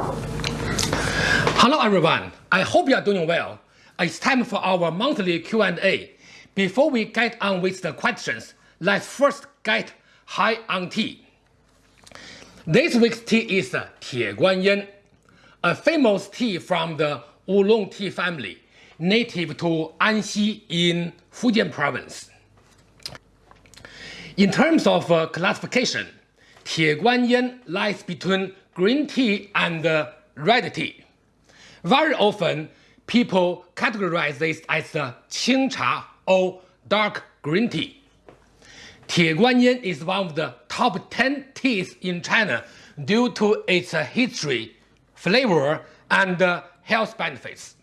Hello everyone, I hope you are doing well. It's time for our monthly Q&A. Before we get on with the questions, let's first get high on tea. This week's tea is Tie Guanyin, a famous tea from the oolong tea family, native to Anxi in Fujian province. In terms of uh, classification, Tie Guanyin lies between green tea and uh, red tea. Very often, people categorize this as the Qing Cha or dark green tea. Tie Guanyin is one of the top 10 teas in China due to its uh, history, flavor, and uh, health benefits.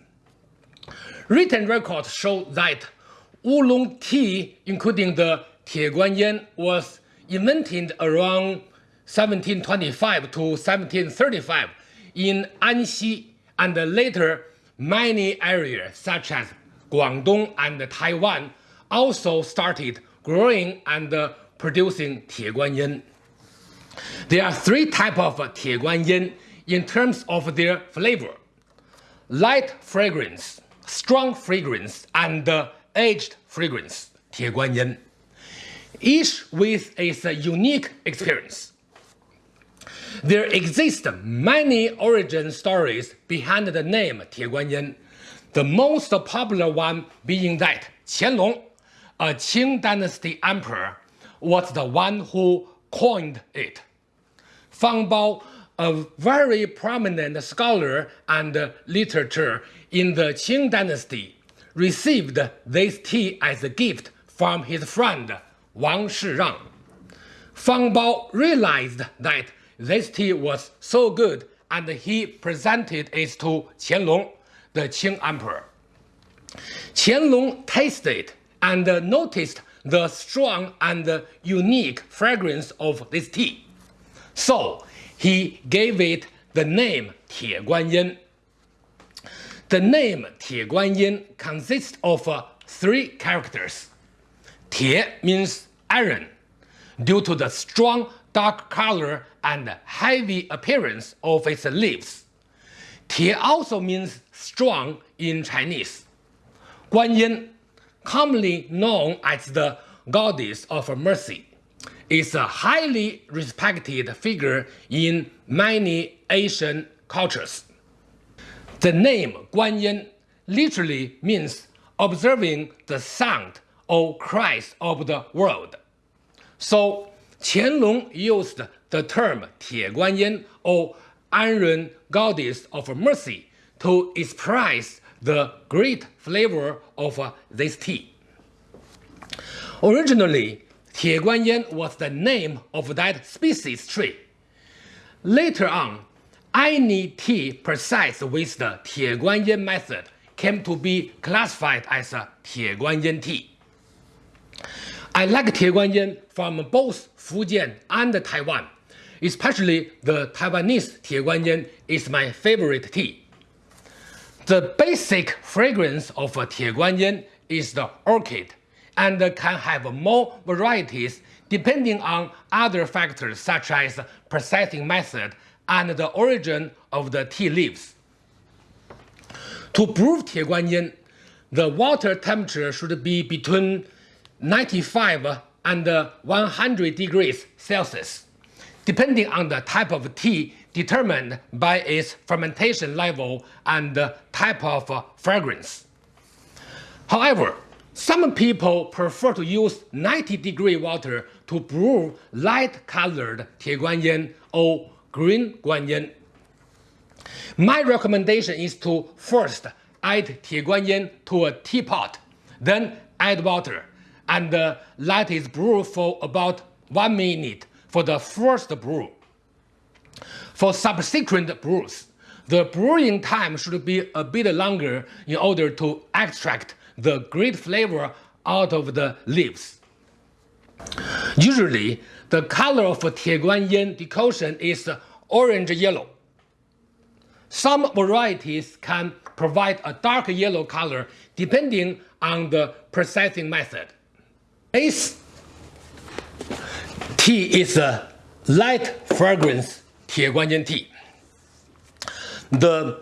Written records show that oolong tea, including the Tie Guanyin, was invented around 1725 to 1735 in Anxi and later many areas such as Guangdong and Taiwan also started growing and producing Tie Guanyin. There are three types of Tie Guanyin in terms of their flavor. Light fragrance, strong fragrance, and aged fragrance, Tie Guanyin. Each with its unique experience. There exist many origin stories behind the name Tie Guanyin, the most popular one being that Qianlong, a Qing dynasty emperor, was the one who coined it. Fang Bao, a very prominent scholar and literature in the Qing dynasty, received this tea as a gift from his friend Wang Shirang. Fang Bao realized that this tea was so good and he presented it to Qianlong, the Qing emperor. Qianlong tasted and noticed the strong and unique fragrance of this tea. So he gave it the name Tie Guanyin. The name Tie Guanyin consists of uh, three characters. Tie means iron, due to the strong dark color and heavy appearance of its leaves. Tie also means strong in Chinese. Guanyin, commonly known as the goddess of mercy, is a highly respected figure in many Asian cultures. The name Guanyin literally means observing the sound or cries of the world. So Qianlong used the term Tie or Iron Goddess of Mercy to express the great flavor of this tea. Originally, Tie was the name of that species tree. Later on, any tea processed with the Tie method came to be classified as a tea. I like Tie Guanyin from both Fujian and Taiwan. Especially the Taiwanese Tie Guanyin is my favorite tea. The basic fragrance of Tie Guanyin is the orchid and can have more varieties depending on other factors such as processing method and the origin of the tea leaves. To brew Tie Guanyin, the water temperature should be between 95 and 100 degrees Celsius, depending on the type of tea determined by its fermentation level and type of fragrance. However, some people prefer to use 90 degree water to brew light-colored Tie Guanyin or green Guanyin. My recommendation is to first add Tie Guanyin to a teapot, then add water and uh, let it brew for about 1 minute for the first brew. For subsequent brews, the brewing time should be a bit longer in order to extract the great flavor out of the leaves. Usually, the color of Tie Guanyin decoction is orange-yellow. Some varieties can provide a dark yellow color depending on the processing method. This tea is a light fragrance Tie Guanyin tea. The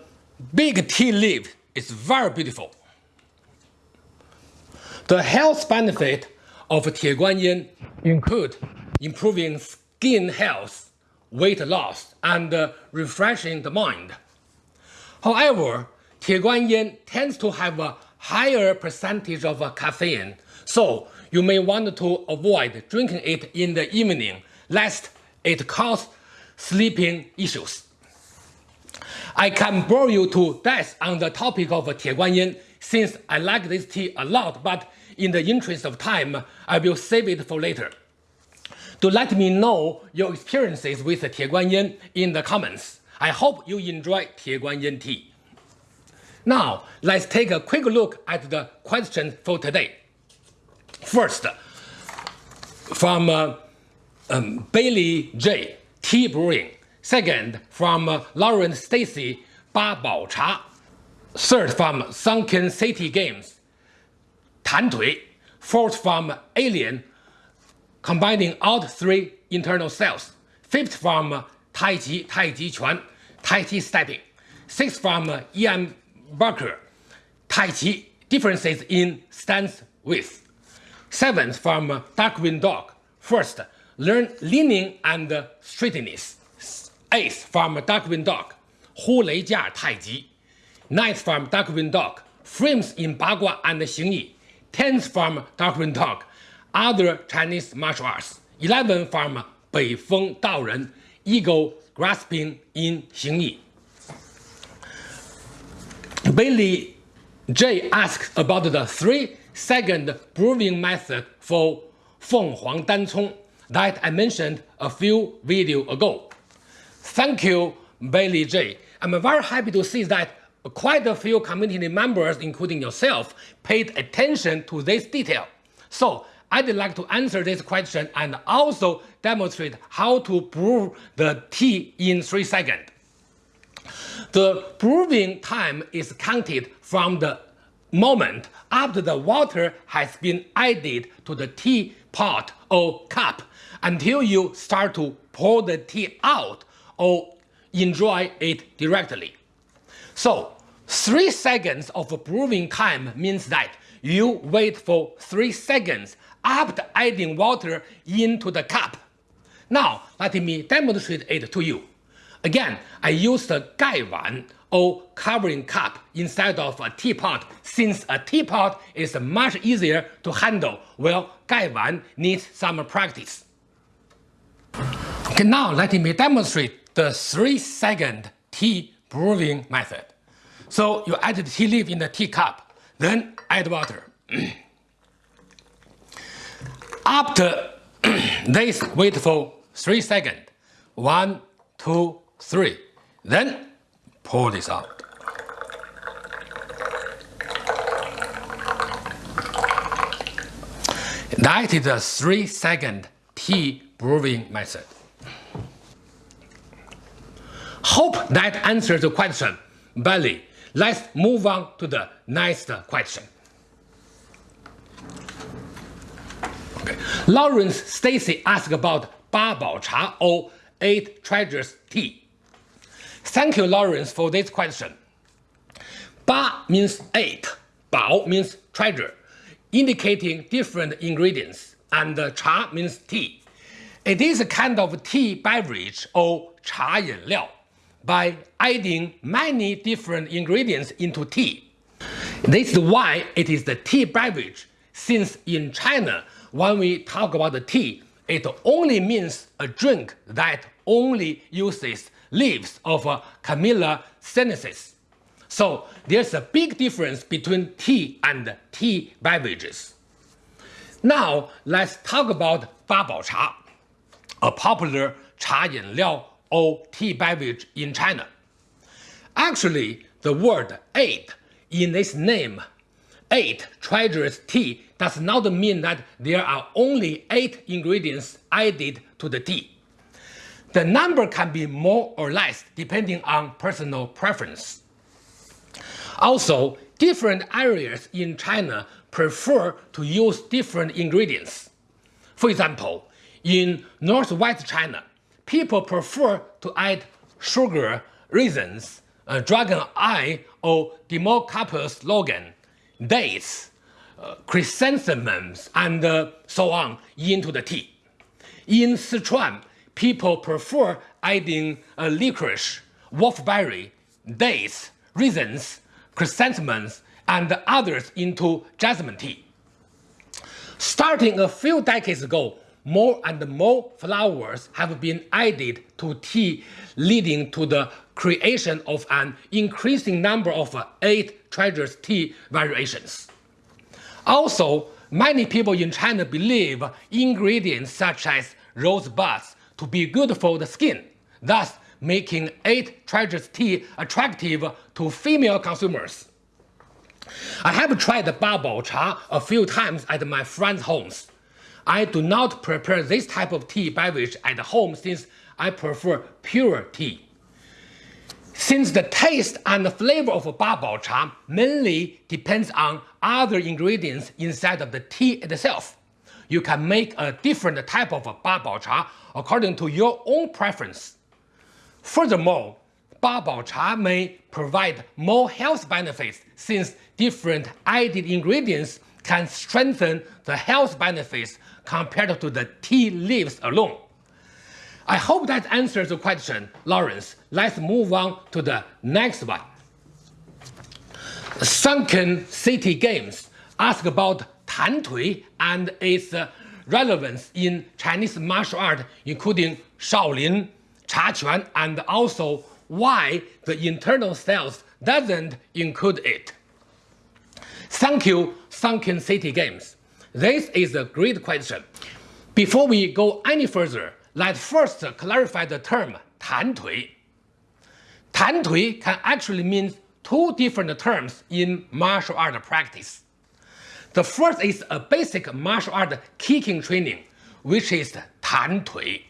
big tea leaf is very beautiful. The health benefit of Tieguanyin include improving skin health, weight loss, and uh, refreshing the mind. However, Tieguanyin tends to have a higher percentage of uh, caffeine, so you may want to avoid drinking it in the evening lest it cause sleeping issues. I can bore you to death on the topic of Tieguanyin since I like this tea a lot, but in the interest of time, I will save it for later. Do let me know your experiences with Tieguanyin in the comments. I hope you enjoy Tieguanyin tea. Now, let's take a quick look at the questions for today. First, from uh, um, Bailey J. Tea Brewing. Second, from uh, Lauren Stacy, Ba Bao Cha. Third, from Sunken City Games, Tan Tui. Fourth, from Alien, combining all three internal cells. Fifth, from Tai Chi, Tai Chi Chuan, Tai Chi Stepping. Sixth, from Ian Barker, Tai Chi, differences in stance width. Seventh, from Darkwing Dog. First, learn leaning and straightness. Eighth from Darkwing Dog, Hu Lei Jia Tai Ji. Ninth from Darkwing Dog, Frames in Bagua and Xing Yi. Tenth from Darkwing Dog, Other Chinese martial arts. Eleven from Bei Feng Dao Ren, Eagle Grasping in Xing Yi. Bailey J asks about the three-second brewing method for Feng Huang Dan Cong that I mentioned a few videos ago. Thank you, Bailey J. I'm very happy to see that quite a few community members, including yourself, paid attention to this detail. So I'd like to answer this question and also demonstrate how to brew the tea in 3 seconds. The brewing time is counted from the moment after the water has been added to the tea pot or cup until you start to pour the tea out or enjoy it directly. So 3 seconds of brewing time means that you wait for 3 seconds after adding water into the cup. Now let me demonstrate it to you. Again, I used a gaiwan or covering cup instead of a teapot since a teapot is much easier to handle while gaiwan needs some practice. Okay, now let me demonstrate the 3 second tea brewing method. So you add the tea leaf in the teacup, then add water. After this, wait for 3 seconds. 1, 2, 3. Then pour this out. That is a 3 second tea brewing method. Hope that answers the question. Bailey, let's move on to the next question. Okay. Lawrence Stacy asked about Ba Bao Cha or Eight Treasures Tea. Thank you, Lawrence, for this question. Ba means ape, bao means treasure, indicating different ingredients, and cha means tea. It is a kind of tea beverage or cha yin liao by adding many different ingredients into tea. This is why it is the tea beverage, since in China, when we talk about the tea, it only means a drink that only uses leaves of uh, Camellia sinensis. So there's a big difference between tea and tea beverages. Now let's talk about Ba Bao Cha, a popular cha yin liao or tea beverage in China. Actually, the word eight in its name, eight treasures tea, does not mean that there are only eight ingredients added to the tea. The number can be more or less depending on personal preference. Also, different areas in China prefer to use different ingredients. For example, in northwest China, people prefer to add sugar, raisins, uh, dragon eye or Dimocarpus longan, dates, uh, chrysanthemums, and uh, so on into the tea. In Sichuan, people prefer adding uh, licorice, wolfberry, dates, raisins, chrysanthemums, and others into jasmine tea. Starting a few decades ago, more and more flowers have been added to tea, leading to the creation of an increasing number of eight treasures tea variations. Also, many people in China believe ingredients such as rosebuds to be good for the skin, thus making 8 treasures tea attractive to female consumers. I have tried Babao cha a few times at my friends' homes. I do not prepare this type of tea beverage at home since I prefer pure tea. Since the taste and the flavor of Babao cha mainly depends on other ingredients inside of the tea itself, you can make a different type of Babao cha according to your own preference. Furthermore, Babao cha may provide more health benefits since different added ingredients can strengthen the health benefits compared to the tea leaves alone. I hope that answers the question, Lawrence. Let's move on to the next one. Sunken City Games ask about Tan Tui and its uh, relevance in Chinese martial art, including Shaolin, Cha and also why the internal styles doesn't include it. Thank you, Sunken City Games. This is a great question. Before we go any further, let's first clarify the term Tan Tui. Tan Tui can actually mean two different terms in martial art practice. The first is a basic martial art kicking training, which is Tan Tui.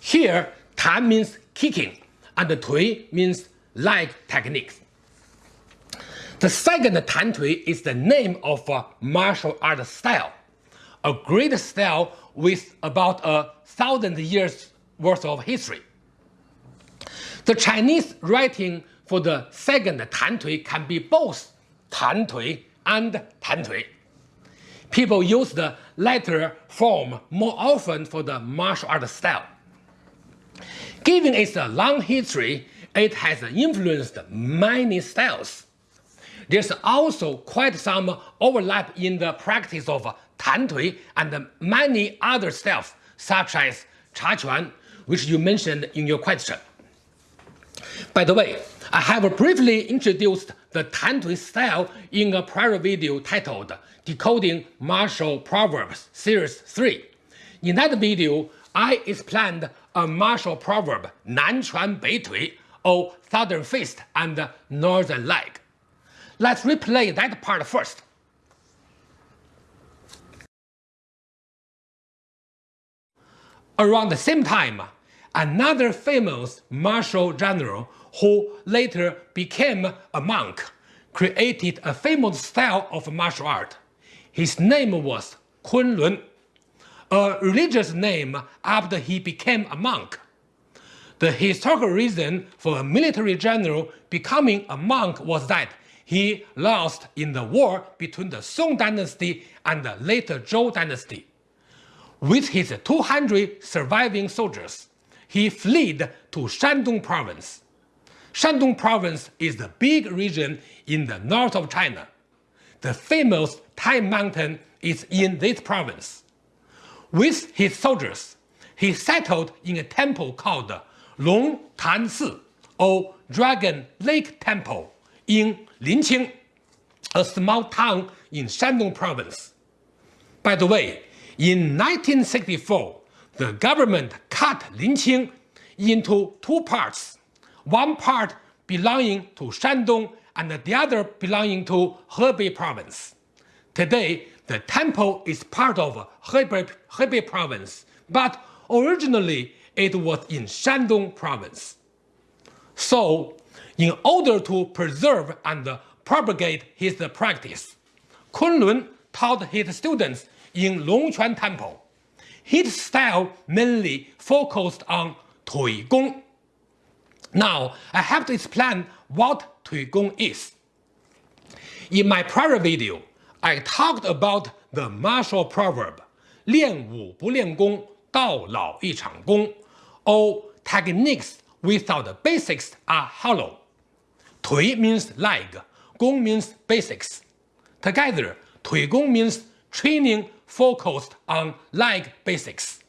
Here, Tan means kicking, and Tui means leg techniques. The second Tan Tui is the name of a martial art style, a great style with about a thousand years worth of history. The Chinese writing for the second Tan Tui can be both Tan Tui and Tan Tui. People use the latter form more often for the martial art style. Given its long history, it has influenced many styles. There's also quite some overlap in the practice of Tan Tui and many other styles, such as Cha Quan, which you mentioned in your question. By the way, I have briefly introduced the Tan Tui style in a prior video titled Decoding Martial Proverbs Series 3. In that video, I explained a martial proverb Nan Chuan Bei Tui, or Southern Fist and Northern Leg. Let's replay that part first. Around the same time, another famous martial general who later became a monk created a famous style of martial art. His name was Kunlun, a religious name after he became a monk. The historical reason for a military general becoming a monk was that he lost in the war between the Song dynasty and the later Zhou dynasty. With his 200 surviving soldiers, he fled to Shandong province. Shandong province is the big region in the north of China. The famous Tai Mountain is in this province. With his soldiers, he settled in a temple called Long Tan Si, or Dragon Lake Temple, in Linqing, a small town in Shandong province. By the way, in 1964, the government cut Linqing into two parts, one part belonging to Shandong and the other belonging to Hebei province. Today, the temple is part of Hebei, Hebei province, but originally it was in Shandong province. So, in order to preserve and propagate his practice, Kunlun taught his students in Longquan Temple. His style mainly focused on Tui Gong. Now, I have to explain what Tui Gong is. In my prior video, I talked about the martial proverb 练武不练功，到老一场功. All techniques without the basics are hollow. Tui means leg, Gong means basics. Together, Tui Gong means training focused on leg basics.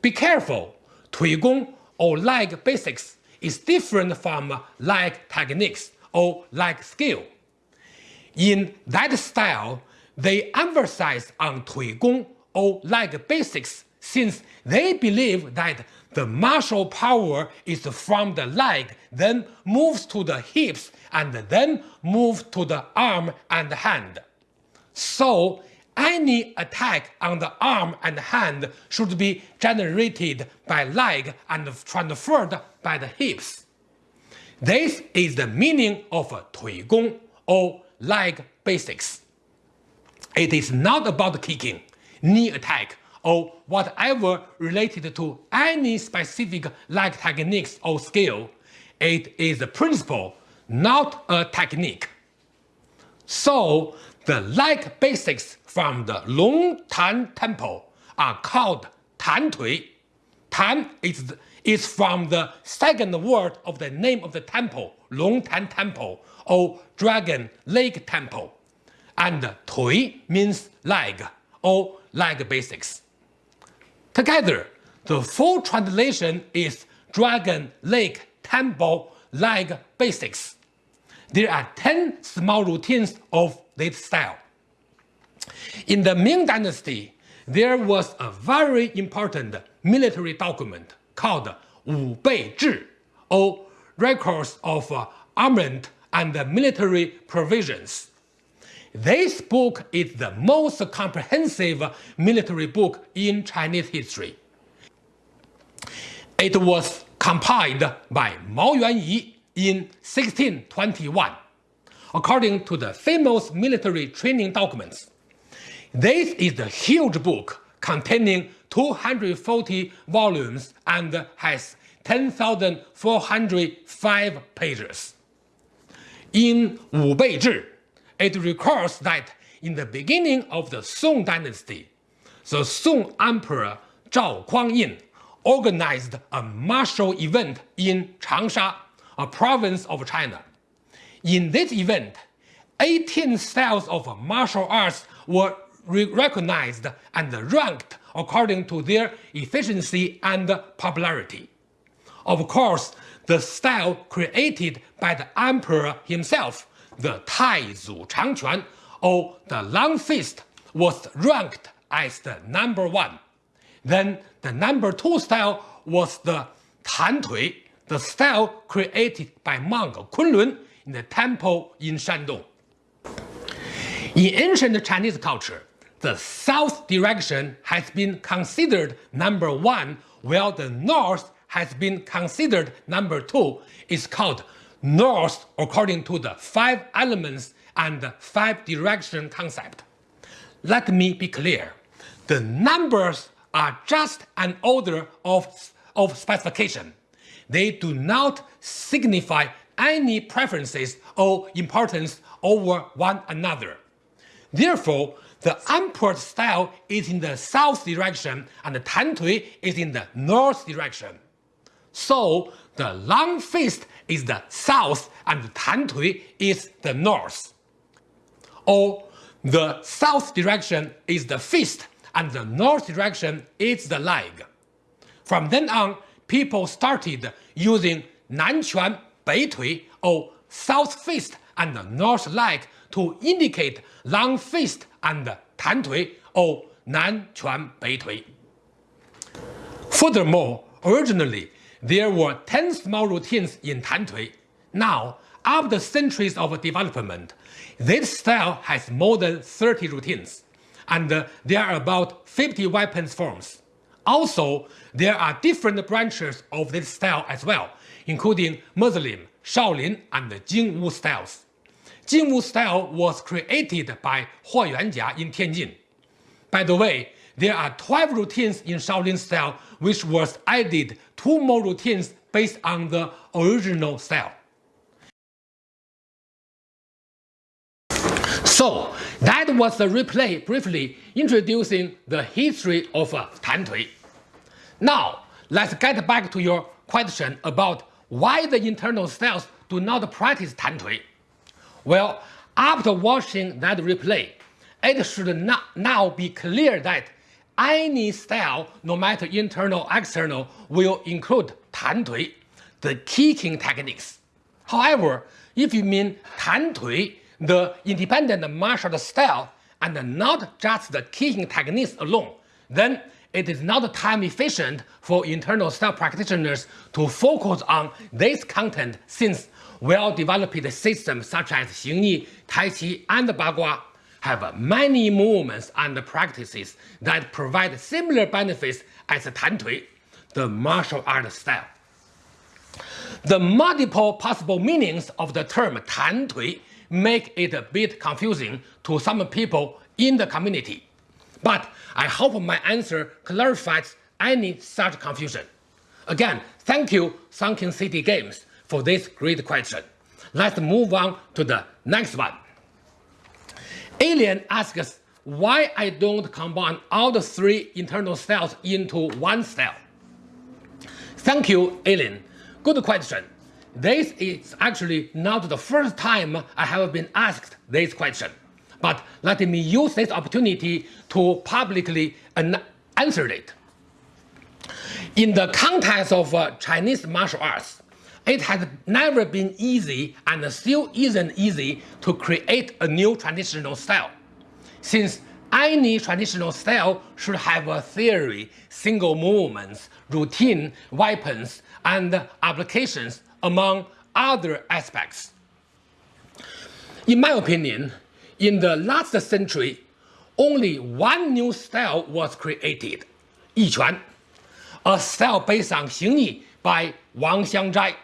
Be careful, Tui Gong or leg basics is different from uh, leg techniques or leg skill. In that style, they emphasize on Tui Gong or leg basics since they believe that the martial power is from the leg, then moves to the hips, and then moves to the arm and hand. So, any attack on the arm and hand should be generated by leg and transferred by the hips. This is the meaning of Tui Gong or leg basics. It is not about kicking, knee attack, or whatever related to any specific leg techniques or skill. It is a principle, not a technique. So, the leg basics from the Long Tan Temple are called Tan Tui. Tan is, is from the second word of the name of the temple, Long Tan Temple, or Dragon Lake Temple. And Tui means leg, or leg basics. Together, the full translation is Dragon Lake Temple Leg Basics. There are 10 small routines of this style. In the Ming Dynasty, there was a very important military document called Wu Bei Zhi, or Records of Armament and Military Provisions. This book is the most comprehensive military book in Chinese history. It was compiled by Mao Yuanyi in 1621, according to the famous military training documents. This is the huge book containing 240 volumes and has 10,405 pages. In Wu Bei Zhi, it records that in the beginning of the Song dynasty, the Song Emperor Zhao Kuang-yin organized a martial event in Changsha, a province of China. In this event, 18 styles of martial arts were recognized and ranked according to their efficiency and popularity. Of course, the style created by the emperor himself, the Taizu Changquan, or the long fist, was ranked as the number one. Then the number two style was the Tan Tui, the style created by monk Kunlun in the temple in Shandong. In ancient Chinese culture, the south direction has been considered number one, while the north has been considered number two, is called north according to the five elements and five direction concept. Let me be clear. The numbers are just an order of, of specification. They do not signify any preferences or importance over one another. Therefore, the emperor's style is in the south direction and the Tan Tui is in the north direction. So the long fist is the south and the Tan Tui is the north. Or the south direction is the fist and the north direction is the leg. From then on, people started using Nanquan Bei Tui or south fist and north leg to indicate long fist and tan tui or nan quan bei tui. Furthermore, originally there were 10 small routines in tan tui. Now, after centuries of development, this style has more than 30 routines, and there are about 50 weapons forms. Also, there are different branches of this style as well, including Muslim, Shaolin, and Jingwu styles. Jingwu style was created by Huo Yuanjia in Tianjin. By the way, there are 12 routines in Shaolin style which was added two more routines based on the original style. So that was the replay briefly introducing the history of Tan Tui. Now let's get back to your question about why the internal styles do not practice Tan Tui. Well, after watching that replay, it should not now be clear that any style, no matter internal or external, will include Tan Tui, the kicking techniques. However, if you mean Tan Tui, the independent martial style and not just the kicking techniques alone, then it is not time efficient for internal style practitioners to focus on this content since well-developed systems such as Xingyi, Tai Chi, and Bagua have many movements and practices that provide similar benefits as Tan Tui, the martial art style. The multiple possible meanings of the term Tan Tui make it a bit confusing to some people in the community. But I hope my answer clarifies any such confusion. Again, thank you Sunken City Games for this great question. Let's move on to the next one. Alien asks why I don't combine all the three internal styles into one style. Thank you, Alien. Good question. This is actually not the first time I have been asked this question, but let me use this opportunity to publicly answer it. In the context of uh, Chinese martial arts, it has never been easy and still isn't easy to create a new traditional style, since any traditional style should have a theory, single movements, routine, weapons, and applications among other aspects. In my opinion, in the last century, only one new style was created, Yiquan, a style based on Xingyi by Wang Xiangzhai.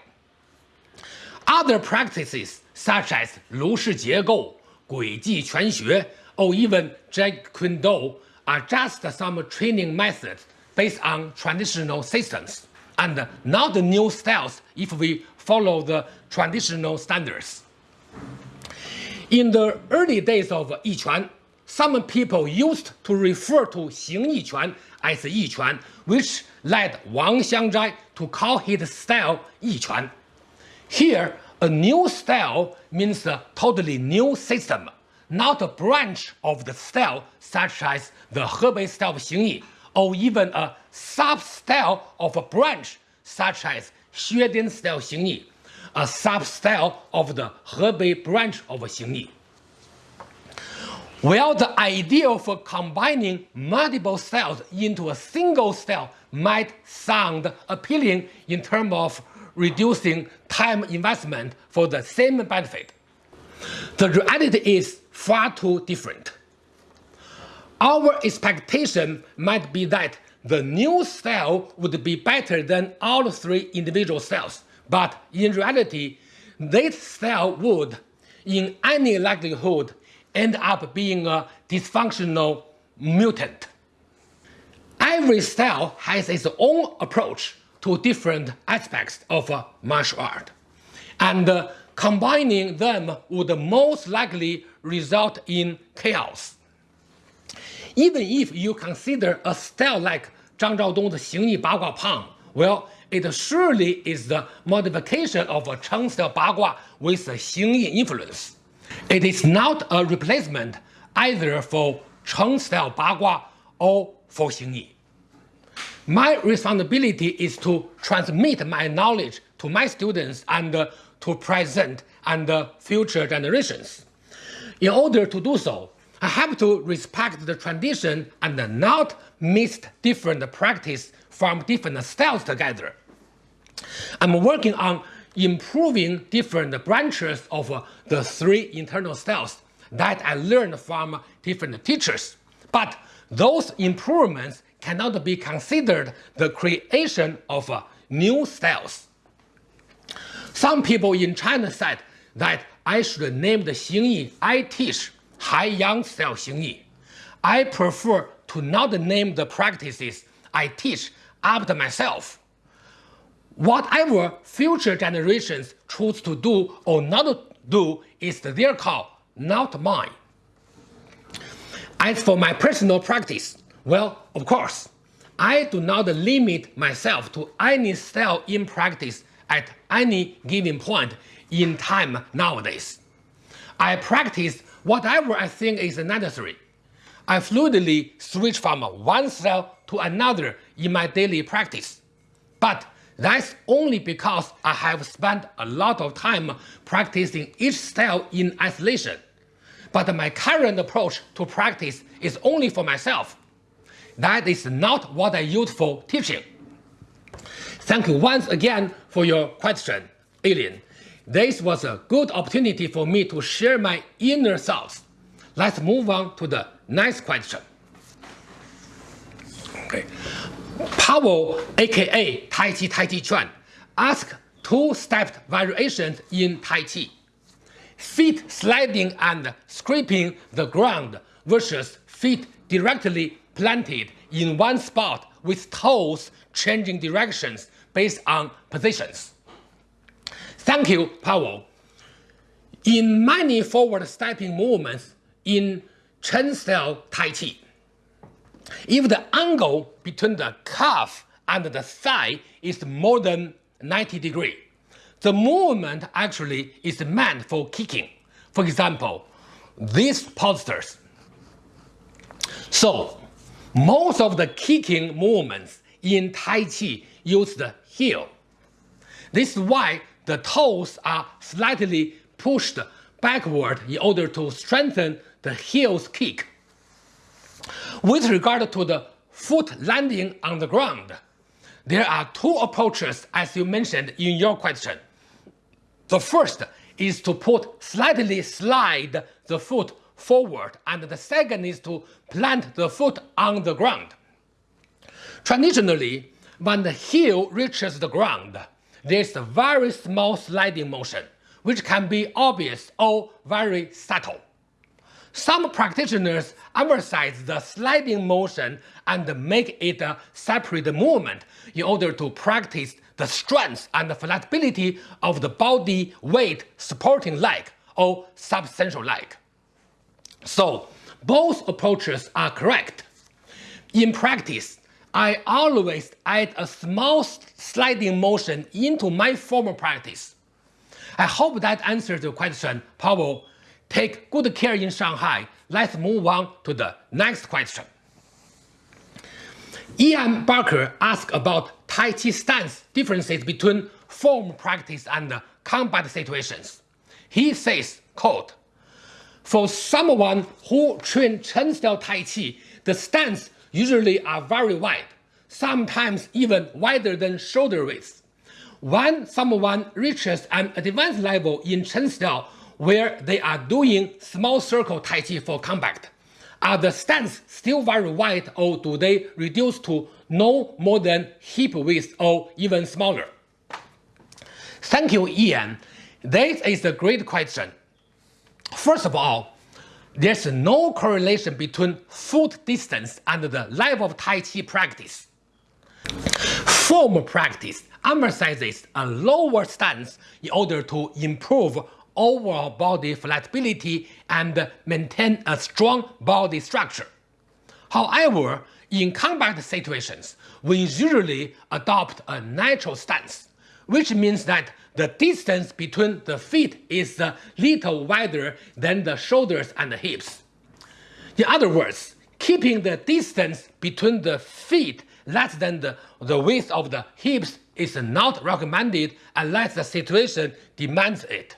Other practices such as Lu Shi Jiegou, Gui Ji Quan Xue, or even Jeet Kune Do are just some training methods based on traditional systems and not new styles if we follow the traditional standards. In the early days of Yiquan, some people used to refer to Xing Yiquan as Yiquan, which led Wang Xiangzhai to call his style Yiquan. Here, a new style means a totally new system, not a branch of the style such as the Hebei style of Xingyi, or even a sub-style of a branch such as Xue Xuedian style Xingyi, a sub-style of the Hebei branch of Xingyi. While the idea for combining multiple styles into a single style might sound appealing in terms of reducing time investment for the same benefit, the reality is far too different. Our expectation might be that the new style would be better than all three individual styles, but in reality, this style would, in any likelihood, end up being a dysfunctional mutant. Every style has its own approach to different aspects of martial art, and uh, combining them would most likely result in chaos. Even if you consider a style like Zhang Zhaodong's Xingyi Bagua Pang, well, it surely is the modification of a Cheng style Bagua with a Xingyi influence. It is not a replacement either for Cheng style Bagua or for Xingyi. My responsibility is to transmit my knowledge to my students and to present and future generations. In order to do so, I have to respect the tradition and not mix different practice from different styles together. I'm working on improving different branches of uh, the three internal styles that I learned from different teachers. But those improvements cannot be considered the creation of uh, new styles. Some people in China said that I should name the Xingyi I teach Haiyang style Xingyi. I prefer to not name the practices I teach after myself Whatever future generations choose to do or not do is their call, not mine. As for my personal practice, well, of course, I do not limit myself to any style in practice at any given point in time nowadays. I practice whatever I think is necessary. I fluidly switch from one style to another in my daily practice. But that's only because I have spent a lot of time practicing each style in isolation but my current approach to practice is only for myself. That is not what I use for teaching. Thank you once again for your question, Alien. This was a good opportunity for me to share my inner thoughts. Let's move on to the next question. Okay. Powell, aka Tai Chi Tai Chi Chuan, asked two-stepped variations in Tai Chi feet sliding and scraping the ground versus feet directly planted in one spot with toes changing directions based on positions. Thank you, Powell. In many forward stepping movements in Chen style Tai Chi, if the angle between the calf and the thigh is more than 90 degrees, the movement actually is meant for kicking. For example, these postures. So, most of the kicking movements in Tai Chi use the heel. This is why the toes are slightly pushed backward in order to strengthen the heel's kick. With regard to the foot landing on the ground, there are two approaches as you mentioned in your question. The first is to put slightly slide the foot forward and the second is to plant the foot on the ground. Traditionally, when the heel reaches the ground, there's a very small sliding motion, which can be obvious or very subtle. Some practitioners emphasize the sliding motion and make it a separate movement in order to practice the strength and flexibility of the body weight supporting leg or substantial leg. So both approaches are correct. In practice, I always add a small sliding motion into my formal practice. I hope that answers your question, Powell. Take good care in Shanghai. Let's move on to the next question. Ian Barker asked about Tai Chi stance differences between form practice and combat situations. He says, quote, For someone who train Chen style Tai Chi, the stance usually are very wide, sometimes even wider than shoulder width. When someone reaches an advanced level in Chen style where they are doing small circle Tai Chi for combat, are the stance still very wide or do they reduce to no more than hip width or even smaller? Thank you, Ian. This is a great question. First of all, there's no correlation between foot distance and the level of Tai Chi practice. Form practice emphasizes a lower stance in order to improve overall body flexibility and maintain a strong body structure. However, in combat situations, we usually adopt a natural stance, which means that the distance between the feet is a little wider than the shoulders and the hips. In other words, keeping the distance between the feet less than the, the width of the hips is not recommended unless the situation demands it.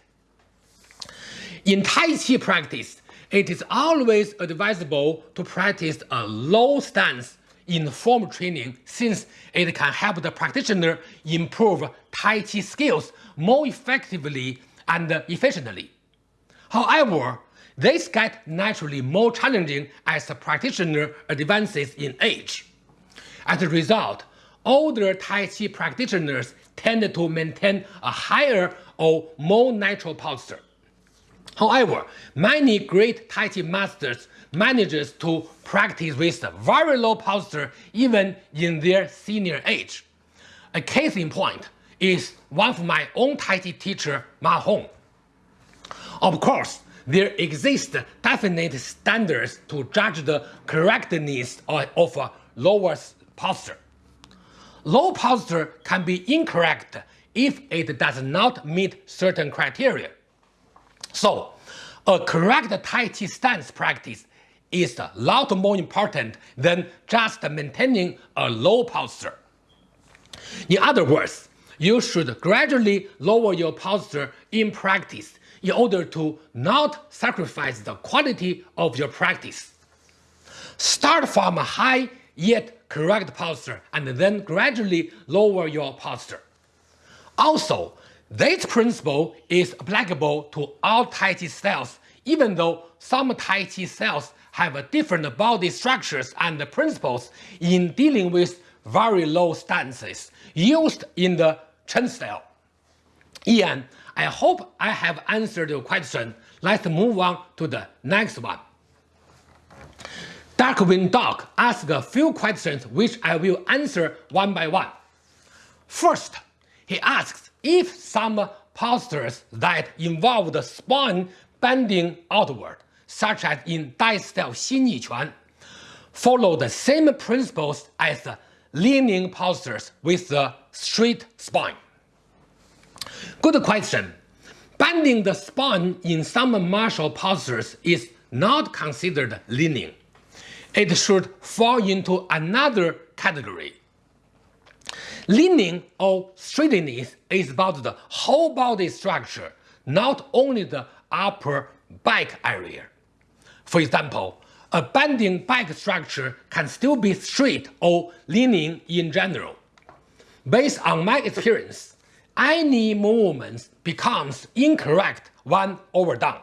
In Tai Chi practice, it is always advisable to practice a low stance in form training since it can help the practitioner improve Tai Chi skills more effectively and efficiently. However, this gets naturally more challenging as the practitioner advances in age. As a result, older Tai Chi practitioners tend to maintain a higher or more natural posture. However, many great Tai Chi masters manages to practice with very low posture even in their senior age. A case in point is one of my own Tai Chi teacher, Ma Hong. Of course, there exist definite standards to judge the correctness of a lower posture. Low posture can be incorrect if it does not meet certain criteria. So, a correct Tai Chi stance practice is a lot more important than just maintaining a low posture. In other words, you should gradually lower your posture in practice in order to not sacrifice the quality of your practice. Start from a high yet correct posture and then gradually lower your posture. Also, this principle is applicable to all Tai Chi cells, even though some Tai Chi cells have different body structures and principles in dealing with very low stances used in the Chen style. Ian, I hope I have answered your question. Let's move on to the next one. Darkwing Dog asked a few questions which I will answer one by one. First, he asks if some postures that involve the spine bending outward, such as in Dai style Xinyi Quan, follow the same principles as the leaning postures with the straight spine. Good question. Bending the spine in some martial postures is not considered leaning. It should fall into another category. Leaning or straightness is about the whole body structure, not only the upper back area. For example, a bending back structure can still be straight or leaning in general. Based on my experience, any movement becomes incorrect when overdone.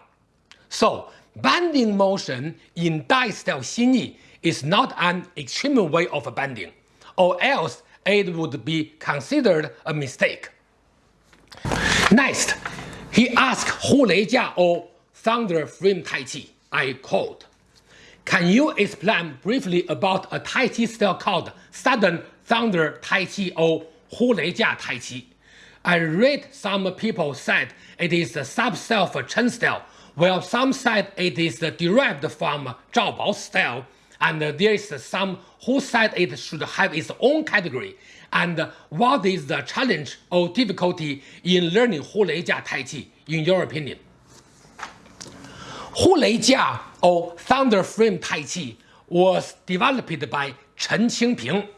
So, bending motion in Dai style Xinyi is not an extreme way of bending, or else it would be considered a mistake. Next, he asked Hu Lei Jia or Thunder Frame Tai Chi. I quote, Can you explain briefly about a Tai Chi style called Sudden Thunder Tai Chi or Hu Lei Jia Tai Chi? I read some people said it is sub-style for Chen style, while some said it is derived from Zhao Bao style, and uh, there is uh, some who said it should have its own category. And uh, what is the challenge or difficulty in learning Hu Lei Jia Tai Chi, in your opinion? Hu Lei Jia or Thunder Frame Tai Chi was developed by Chen Qingping.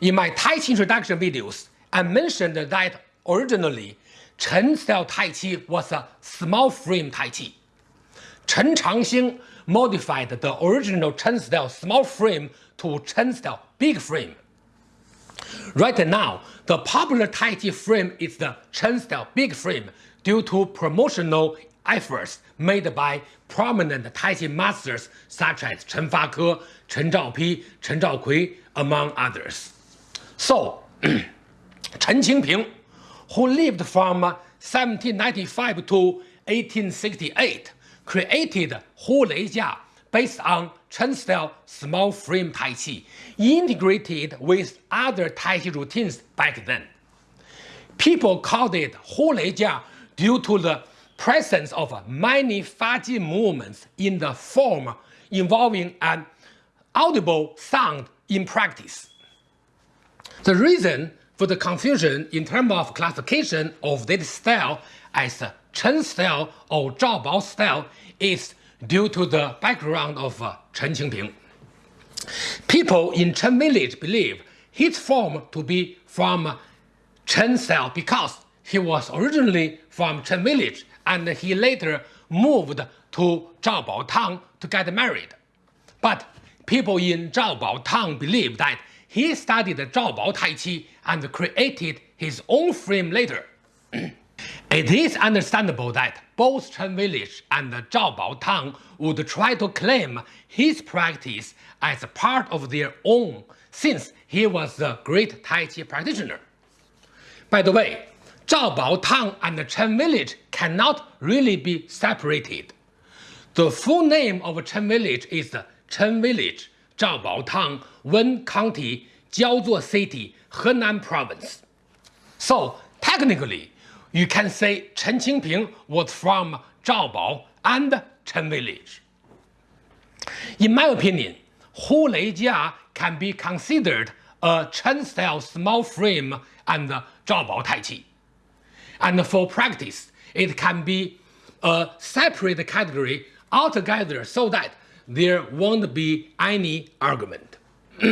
In my Tai Chi introduction videos, I mentioned that originally Chen style Tai Chi was a small frame Tai Chi. Chen Changxing modified the original Chen style small frame to Chen style big frame. Right now, the popular Tai Chi frame is the Chen style big frame due to promotional efforts made by prominent Tai Chi masters such as Chen Fake, Chen Zhaopi, Chen Zhaokui, among others. So, Chen Qingping, who lived from 1795 to 1868, created Hu Lei Jia based on Chen style small frame Tai Chi, integrated with other Tai Chi routines back then. People called it Hu Lei Jia due to the presence of many Faji movements in the form involving an audible sound in practice. The reason for the confusion in terms of classification of this style as Chen style or Zhao Bao style is due to the background of uh, Chen Qingping. People in Chen village believe his form to be from Chen style because he was originally from Chen village and he later moved to Zhao Bao Town to get married. But people in Zhao Bao Town believe that he studied Zhao Bao Tai Chi and created his own frame later. It is understandable that both Chen Village and Zhao Bao Town would try to claim his practice as part of their own since he was a great Tai Chi practitioner. By the way, Zhao Bao Town and Chen Village cannot really be separated. The full name of Chen Village is Chen Village, Zhao Bao Town, Wen County, Jiaozuo City, Henan Province. So technically, you can say Chen Qingping was from Zhaobao and Chen village. In my opinion, Hu Leijia can be considered a Chen-style small frame and Zhaobao Tai Chi. And for practice, it can be a separate category altogether so that there won't be any argument.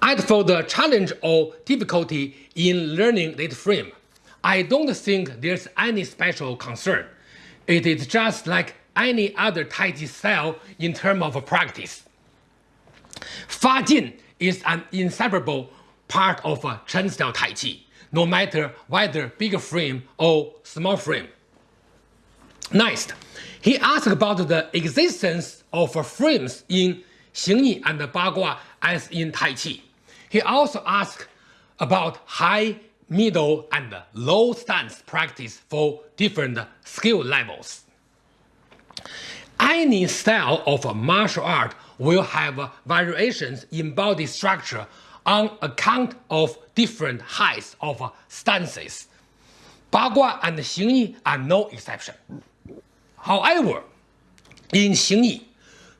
As for the challenge or difficulty in learning this frame, I don't think there's any special concern. It is just like any other Tai Chi style in terms of practice. Fa Jin is an inseparable part of Chen style Tai Chi, no matter whether big frame or small frame. Next, he asked about the existence of frames in Xingyi and Bagua as in Tai Chi. He also asked about high, middle, and low stance practice for different skill levels. Any style of martial art will have variations in body structure on account of different heights of stances. Bagua and Xingyi are no exception. However, in Xingyi,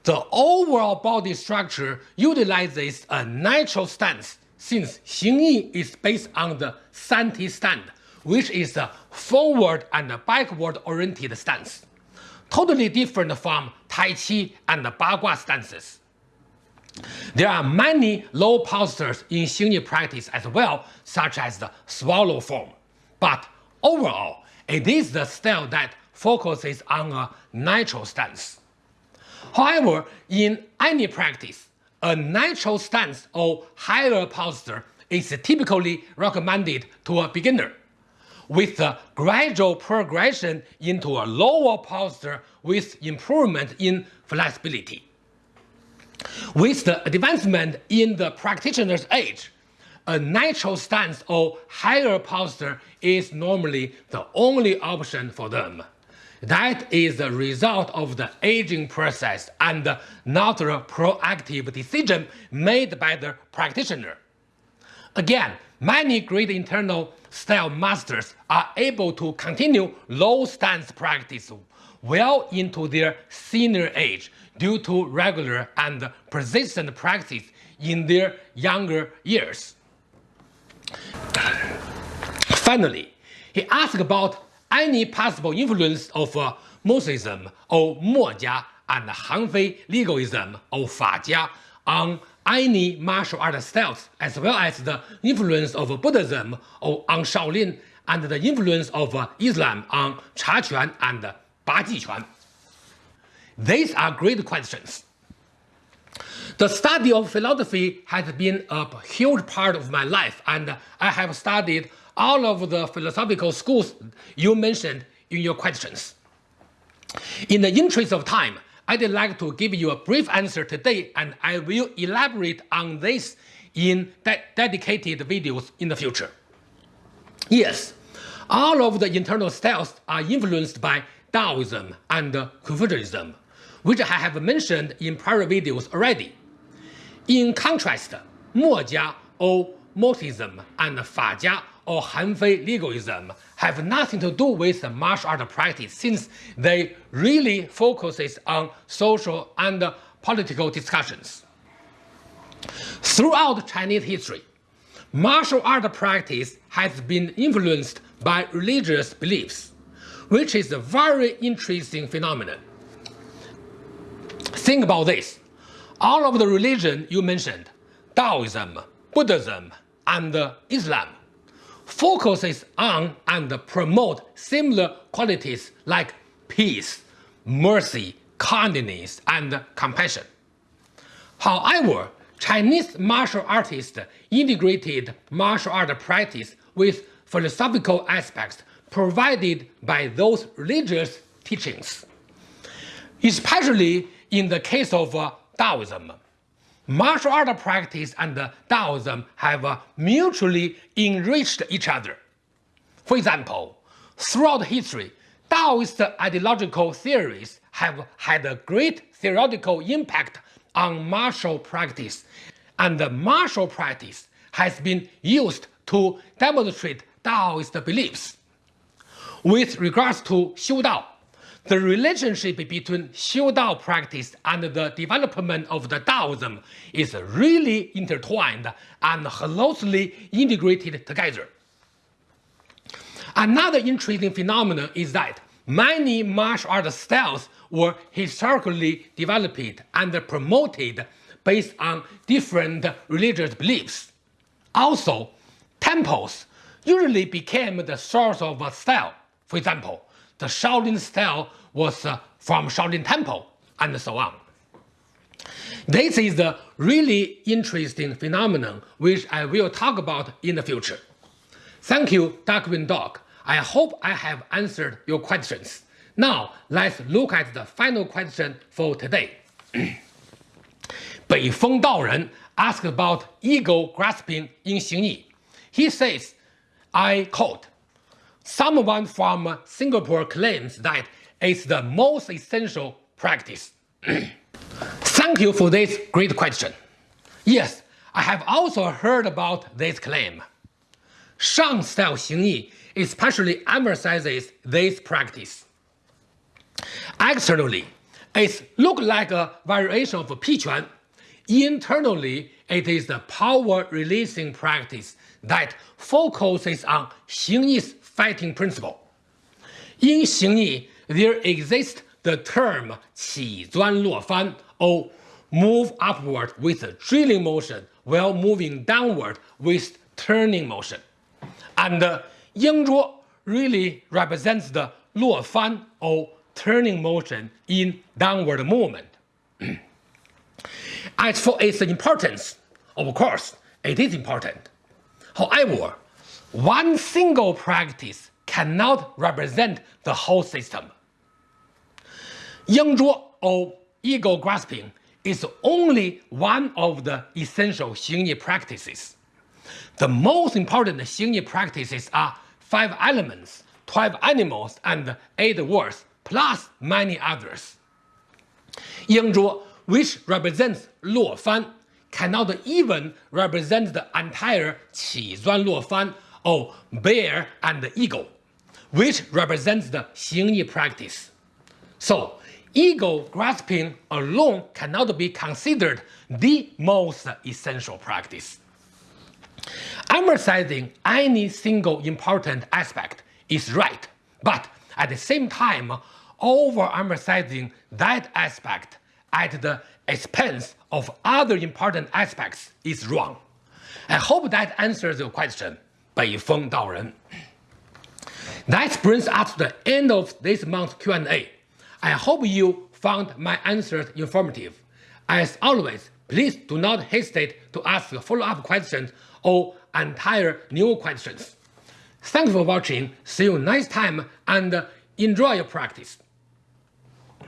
the overall body structure utilizes a natural stance since Xingyi is based on the Santi stand, which is a forward and backward oriented stance, totally different from Tai Chi and Bagua stances. There are many low postures in Xingyi practice as well, such as the swallow form, but overall, it is the style that focuses on a natural stance. However, in any practice, a natural stance or higher posture is typically recommended to a beginner, with a gradual progression into a lower posture with improvement in flexibility. With the advancement in the practitioner's age, a natural stance or higher posture is normally the only option for them. That is the result of the aging process and not a proactive decision made by the practitioner. Again, many great internal style masters are able to continue low stance practice well into their senior age due to regular and persistent practice in their younger years. Finally, he asked about any possible influence of uh, Mohism or Mo and Hanfei legalism or Fa on any martial art styles, as well as the influence of Buddhism or on Shaolin and the influence of uh, Islam on Cha Quan and Ba Ji Quan. These are great questions. The study of philosophy has been a huge part of my life, and I have studied all of the philosophical schools you mentioned in your questions. In the interest of time, I'd like to give you a brief answer today and I will elaborate on this in de dedicated videos in the future. Yes, all of the internal styles are influenced by Taoism and Confucianism, which I have mentioned in prior videos already. In contrast, Mo or Mohism and Fa or Hanfei legalism have nothing to do with martial art practice since they really focuses on social and political discussions. Throughout Chinese history, martial art practice has been influenced by religious beliefs, which is a very interesting phenomenon. Think about this. All of the religion you mentioned, Taoism, Buddhism, and Islam, focuses on and promote similar qualities like peace, mercy, kindness, and compassion. However, Chinese martial artists integrated martial art practice with philosophical aspects provided by those religious teachings. Especially in the case of Taoism, martial art practice and Taoism have uh, mutually enriched each other. For example, throughout history, Taoist ideological theories have had a great theoretical impact on martial practice, and martial practice has been used to demonstrate Taoist beliefs. With regards to Xiu Dao, the relationship between Xiu Dao practice and the development of the Taoism is really intertwined and closely integrated together. Another interesting phenomenon is that many martial art styles were historically developed and promoted based on different religious beliefs. Also, temples usually became the source of a style. For example, the Shaolin style was uh, from Shaolin Temple, and so on. This is a really interesting phenomenon which I will talk about in the future. Thank you, Dark Green Dog. I hope I have answered your questions. Now, let's look at the final question for today. Bei Feng Daoren asked about eagle grasping in Xingyi. He says, I quote, Someone from Singapore claims that it's the most essential practice. Thank you for this great question. Yes, I have also heard about this claim. Shang style Xingyi especially emphasizes this practice. Externally, it looks like a variation of Piquan. Internally, it is the power-releasing practice that focuses on Xingyi's fighting principle. In Xingyi, there exists the term 起钻落翻 or move upward with a drilling motion while moving downward with turning motion. And uh, Yingzhuo really represents the 落翻 or turning motion in downward movement. As for its importance, of course, it is important. However, one single practice cannot represent the whole system. Yingzhuo or eagle grasping is only one of the essential Xingyi practices. The most important Xingyi practices are five elements, 12 animals, and eight words, plus many others. Yingzhuo, which represents Luo Fan, cannot even represent the entire Qi Zuan Luo Fan or bear and eagle, which represents the Xingyi practice. So, eagle grasping alone cannot be considered the most essential practice. Emphasizing any single important aspect is right, but at the same time, overemphasizing that aspect at the expense of other important aspects is wrong. I hope that answers your question, Beifeng Daoren. That brings us to the end of this month's Q&A. I hope you found my answers informative. As always, please do not hesitate to ask follow-up questions or entire new questions. Thank you for watching, see you next time and enjoy your practice.